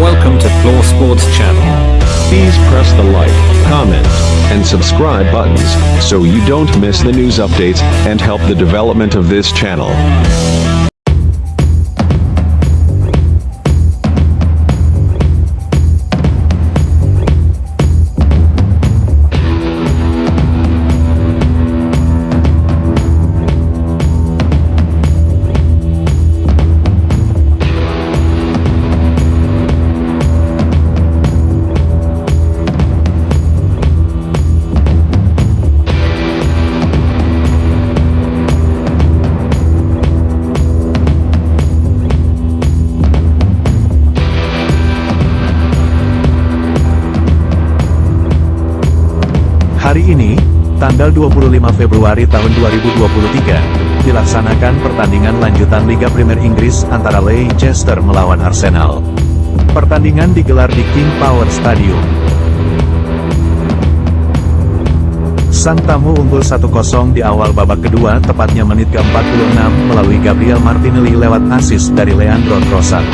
Welcome to Floor Sports Channel. Please press the like, comment, and subscribe buttons so you don't miss the news updates and help the development of this channel. Hari ini, tanggal 25 Februari tahun 2023, dilaksanakan pertandingan lanjutan Liga Premier Inggris antara Leicester melawan Arsenal. Pertandingan digelar di King Power Stadium. Sang tamu unggul 1-0 di awal babak kedua tepatnya menit ke-46 melalui Gabriel Martinelli lewat asis dari Leandro Trossard.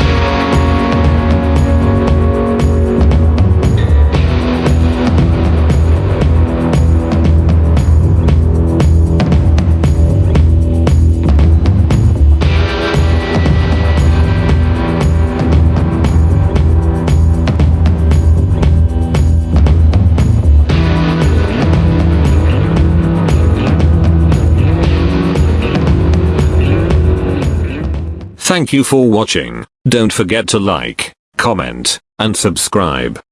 Thank you for watching. Don't forget to like, comment, and subscribe.